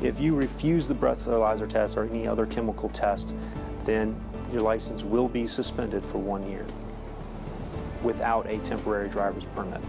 If you refuse the breathalyzer test or any other chemical test, then your license will be suspended for one year without a temporary driver's permit.